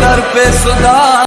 कर पे सुधार